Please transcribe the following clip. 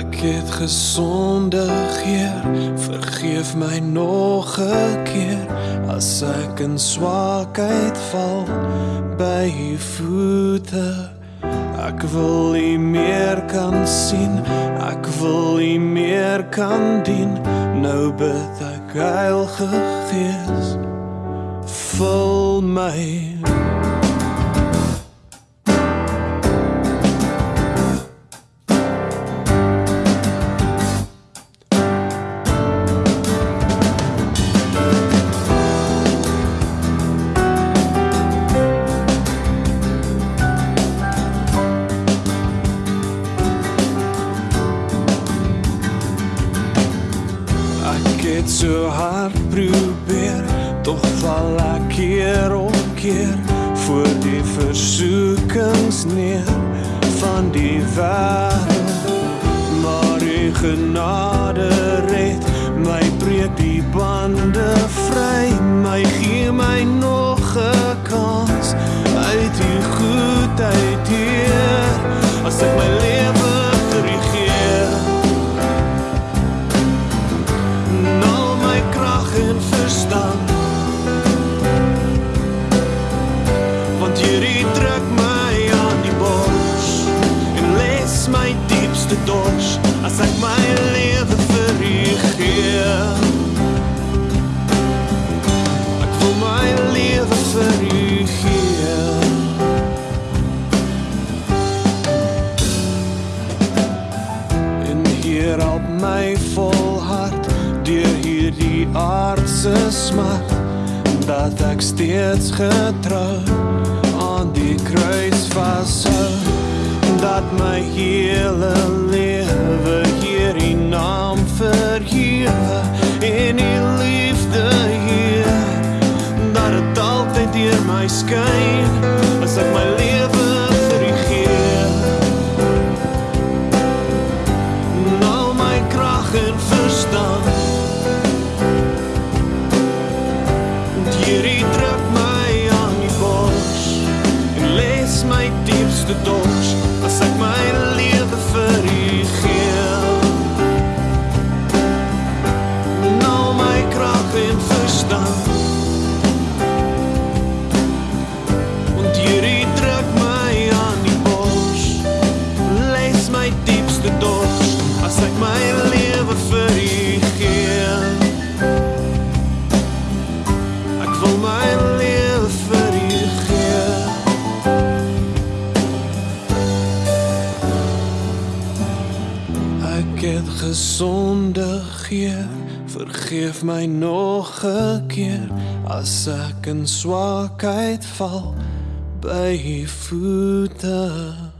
Ek het gesondig, Heer, vergeef my nog 'n keer as ek in swakheid val by u voete. Ek wil u meer kan sien, ek wil u meer kan dien. Nou bid ek, Heilige Gees, vul my Het so hard probeer, tog val ek keer op keer voor die versoekings neer van die wêreld. Maar u genade red my breek die bande vry, my gee my nog 'n kans uit u goedheid hier. As ek my en verstand. Want hierdie druk my aan die bors En les my diepste dors As ek my lewe vir u gee Ek wil my lewe vir u gee En hier help my volhard deur hierdie aardse smart dat ek steeds getrou aan die kruis vashou dat my hele lewe hier in naam verhewe en die liefde hier dat dit altyd deur my skyn as ek my lewe vir u gee al my krag en verstand. Les my diepste dors as ek my het gesondig, Heer, vergeef my nog 'n keer as ek in swakheid val by u voete.